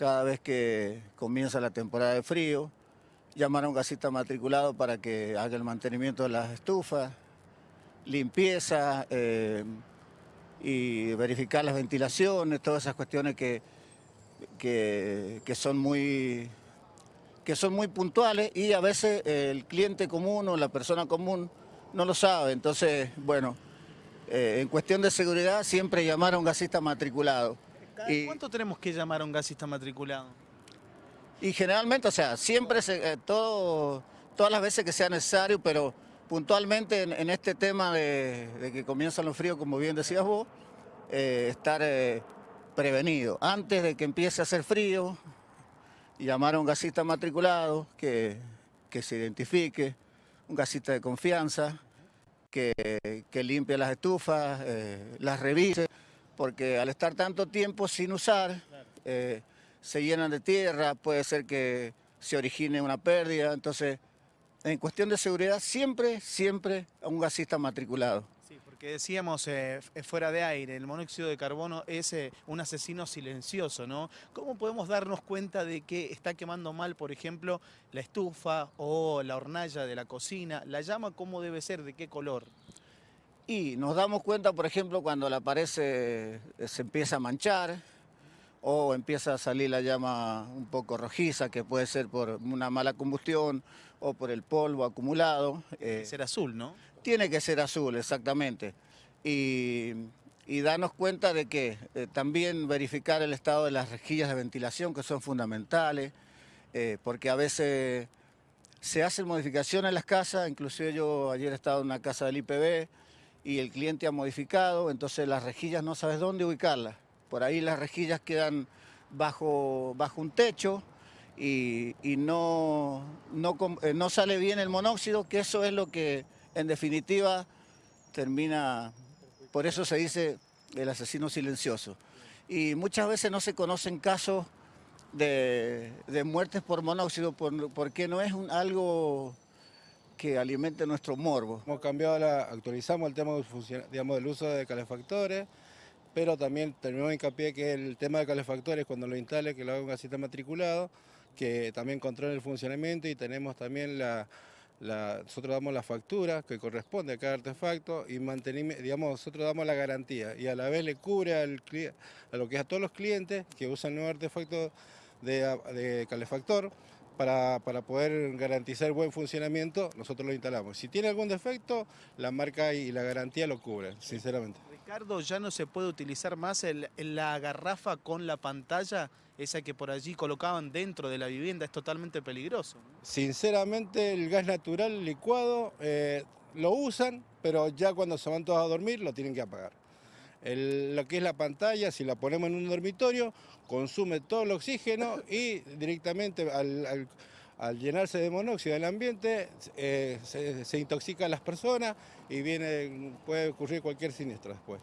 cada vez que comienza la temporada de frío, llamar a un gasista matriculado para que haga el mantenimiento de las estufas, limpieza eh, y verificar las ventilaciones, todas esas cuestiones que, que, son muy que son muy puntuales y a veces el cliente común o la persona común no lo sabe. Entonces, bueno, eh, en cuestión de seguridad siempre llamar a un gasista matriculado. Y, ¿Cuánto tenemos que llamar a un gasista matriculado? Y generalmente, o sea, siempre, se, eh, todo, todas las veces que sea necesario, pero puntualmente en, este tema de, que comienzan los fríos, como bien decías vos, eh, estar prevenido. Antes de que empiece a hacer frío, llamar a un gasista matriculado que, que se identifique, un gasista de confianza, que, que limpie las estufas, eh, las revise, porque al estar tanto tiempo sin usar, eh, se llenan de tierra, puede ser que se origine una pérdida, entonces en cuestión de seguridad siempre, siempre un gasista matriculado. Sí, porque decíamos eh, fuera de aire, el monóxido de carbono es eh, un asesino silencioso, ¿no? ¿Cómo podemos darnos cuenta de que está quemando mal, por ejemplo, la estufa o la hornalla de la cocina? ¿La llama cómo debe ser? ¿De qué color? Y nos damos cuenta, por ejemplo, cuando la pared se, se empieza a manchar, o empieza a salir la llama un poco rojiza, que puede ser por una mala combustión o por el polvo acumulado. Tiene que ser azul, ¿no? Tiene que ser azul, exactamente. Y, y darnos cuenta de que eh, también verificar el estado de las rejillas de ventilación, que son fundamentales, eh, porque a veces se hacen modificaciones en las casas, inclusive yo ayer he estado en una casa del IPB y el cliente ha modificado, entonces las rejillas no sabes dónde ubicarlas. Por ahí las rejillas quedan bajo, bajo un techo y, no, eh, no, sale bien el monóxido, que eso es lo que en definitiva termina, por eso se dice el asesino silencioso. Y muchas veces no se conocen casos de, muertes por monóxido porque no es algo que alimente nuestro morbo. Hemos cambiado, actualizamos el tema digamos, del uso de calefactores, pero también terminamos hincapié que el tema de calefactores cuando lo instale, que lo haga un gasista matriculado, que también controle el funcionamiento y tenemos también la, nosotros damos la factura que corresponde a cada artefacto y digamos, nosotros damos la garantía y a la vez le cubre a lo que es a todos los clientes que usan el nuevo artefacto de, de calefactor para, para, poder garantizar buen funcionamiento, nosotros lo instalamos. Si tiene algún defecto, la marca y la garantía lo cubren, sinceramente. Ricardo, ¿ya no se puede utilizar más la garrafa con la pantalla, esa que por allí colocaban dentro de la vivienda? Es totalmente peligroso. Sinceramente, el gas natural licuado eh, lo usan, pero ya cuando se van todos a dormir lo tienen que apagar lo que es la pantalla, si la ponemos en un dormitorio, consume todo el oxígeno y directamente al, llenarse de monóxido el ambiente eh, se, se intoxica a las personas y viene, puede ocurrir cualquier siniestro después.